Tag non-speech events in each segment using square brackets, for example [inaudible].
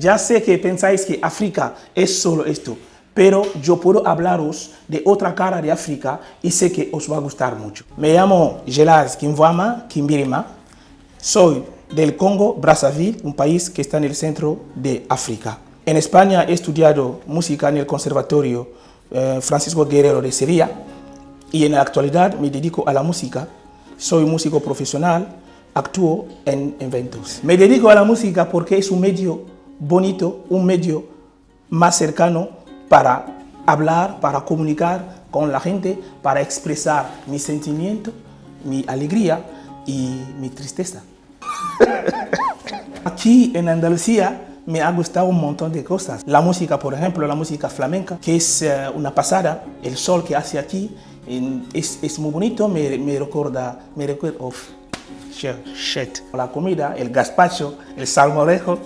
Ya sé que pensáis que África es solo esto, pero yo puedo hablaros de otra cara de África y sé que os va a gustar mucho. Me llamo Gelas Kimwama Kimbirima, soy del Congo, Brazzaville, un país que está en el centro de África. En España he estudiado música en el Conservatorio eh, Francisco Guerrero de Sevilla y en la actualidad me dedico a la música. Soy músico profesional, actúo en eventos. Me dedico a la música porque es un medio bonito, un medio más cercano para hablar, para comunicar con la gente, para expresar mi sentimiento, mi alegría y mi tristeza. [laughs] Aquí en Andalucía me ha gustado un montón de cosas. La música, por ejemplo, la música flamenca, que es eh, una pasada. El sol que hace aquí es, es muy bonito, me, me recuerda, me recuerda. La comida, el gazpacho, el salmorejo,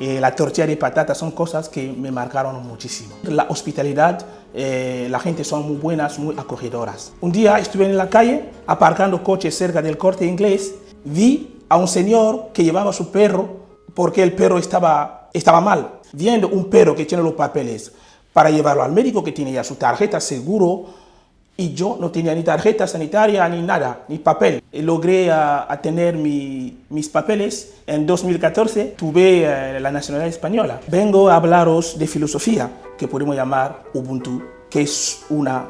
eh, la tortilla de patata son cosas que me marcaron muchísimo. La hospitalidad, eh, la gente son muy buenas, muy acogedoras. Un día estuve en la calle aparcando coches cerca del corte inglés, vi a un señor que llevaba a su perro porque el perro estaba, estaba mal. Viendo un perro que tiene los papeles para llevarlo al médico que tiene ya su tarjeta seguro y yo no tenía ni tarjeta sanitaria ni nada, ni papel. Logré a, tener mis papeles. En 2014 tuve eh, la nacionalidad española. Vengo a hablaros de filosofía, que podemos llamar Ubuntu, que es una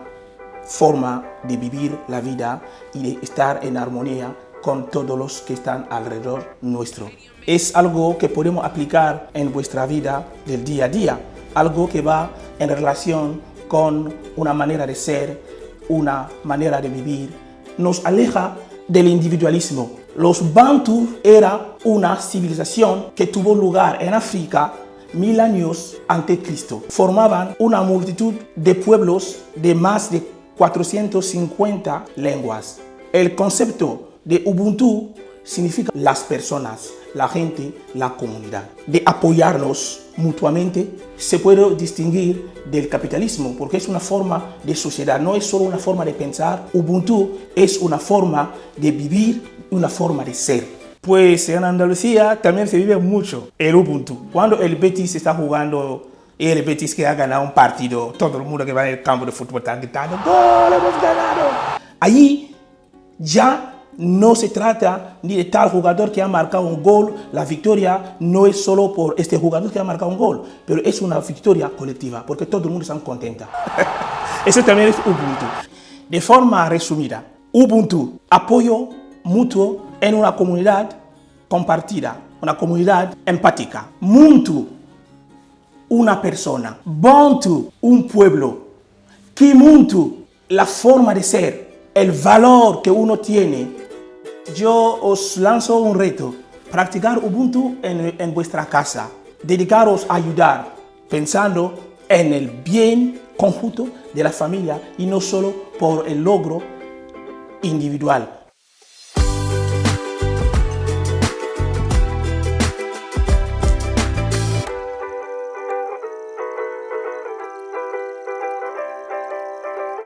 forma de vivir la vida y de estar en armonía con todos los que están alrededor nuestro. Es algo que podemos aplicar en vuestra vida del día a día, algo que va en relación con una manera de ser, una manera de vivir, nos aleja del individualismo. Los Bantu era una civilización que tuvo lugar en África mil años antes de Cristo. Formaban una multitud de pueblos de más de 450 lenguas. El concepto de Ubuntu significa las personas, la gente, la comunidad. De apoyarnos mutuamente se puede distinguir del capitalismo porque es una forma de sociedad, no es solo una forma de pensar. Ubuntu es una forma de vivir, una forma de ser. Pues en Andalucía también se vive mucho el Ubuntu. Cuando el Betis está jugando el Betis que ha ganado un partido, todo el mundo que va en el campo de fútbol está gritando ¡Gol, hemos ganado! Allí ya no se trata ni de tal jugador que ha marcado un gol, la victoria no es solo por este jugador que ha marcado un gol, pero es una victoria colectiva, porque todo el mundo está contento. [laughs] Eso también es Ubuntu. De forma resumida, Ubuntu, apoyo mutuo en una comunidad compartida, una comunidad empática. Muntu, una persona. Bontu, un pueblo. Kimuntu, la forma de ser, el valor que uno tiene yo os lanzo un reto, practicar Ubuntu en, vuestra casa, dedicaros a ayudar, pensando en el bien conjunto de la familia y no solo por el logro individual.